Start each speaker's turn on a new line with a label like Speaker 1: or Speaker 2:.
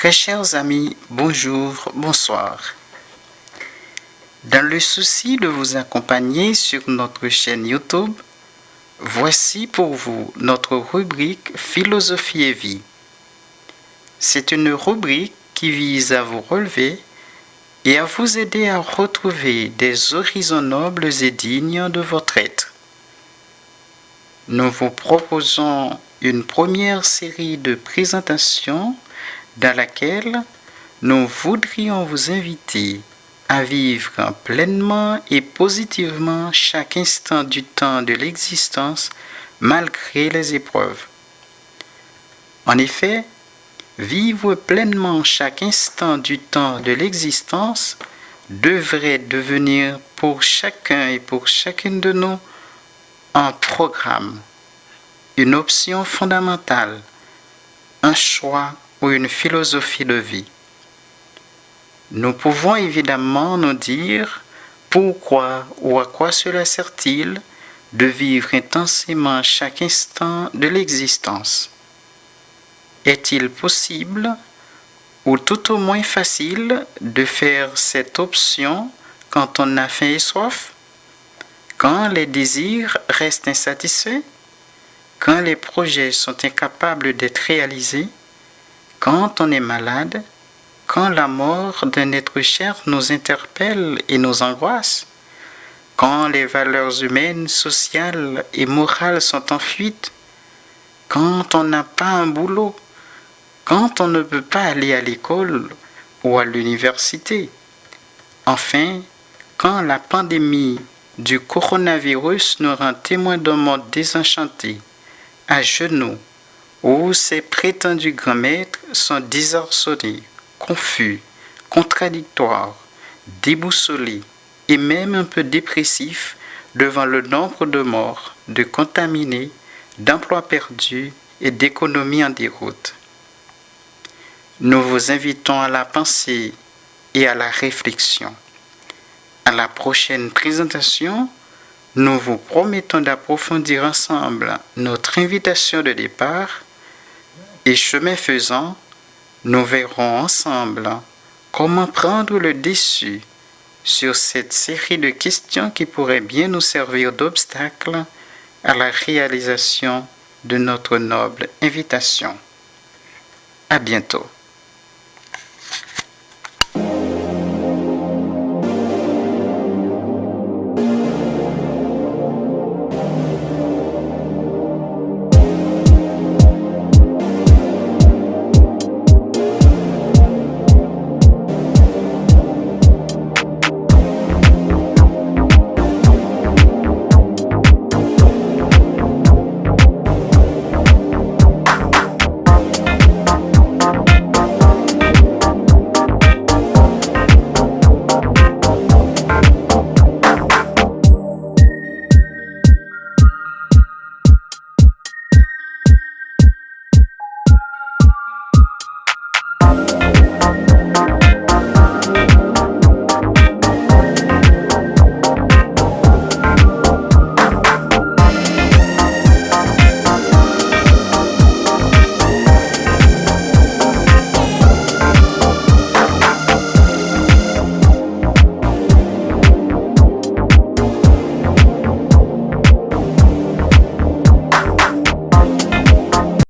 Speaker 1: Très chers amis, bonjour, bonsoir. Dans le souci de vous accompagner sur notre chaîne YouTube, voici pour vous notre rubrique Philosophie et vie. C'est une rubrique qui vise à vous relever et à vous aider à retrouver des horizons nobles et dignes de votre être. Nous vous proposons une première série de présentations dans laquelle nous voudrions vous inviter à vivre pleinement et positivement chaque instant du temps de l'existence malgré les épreuves. En effet, vivre pleinement chaque instant du temps de l'existence devrait devenir pour chacun et pour chacune de nous un programme, une option fondamentale, un choix ou une philosophie de vie. Nous pouvons évidemment nous dire pourquoi ou à quoi cela sert-il de vivre intensément chaque instant de l'existence. Est-il possible ou tout au moins facile de faire cette option quand on a faim et soif, quand les désirs restent insatisfaits, quand les projets sont incapables d'être réalisés, quand on est malade, quand la mort d'un être cher nous interpelle et nous angoisse, quand les valeurs humaines, sociales et morales sont en fuite, quand on n'a pas un boulot, quand on ne peut pas aller à l'école ou à l'université, enfin, quand la pandémie du coronavirus nous rend témoins d'un monde désenchanté, à genoux, où ces prétendus grands maîtres sont désarçonnés, confus, contradictoires, déboussolés et même un peu dépressifs devant le nombre de morts, de contaminés, d'emplois perdus et d'économies en déroute. Nous vous invitons à la pensée et à la réflexion. À la prochaine présentation, nous vous promettons d'approfondir ensemble notre invitation de départ et chemin faisant, nous verrons ensemble comment prendre le dessus sur cette série de questions qui pourraient bien nous servir d'obstacle à la réalisation de notre noble invitation. À bientôt.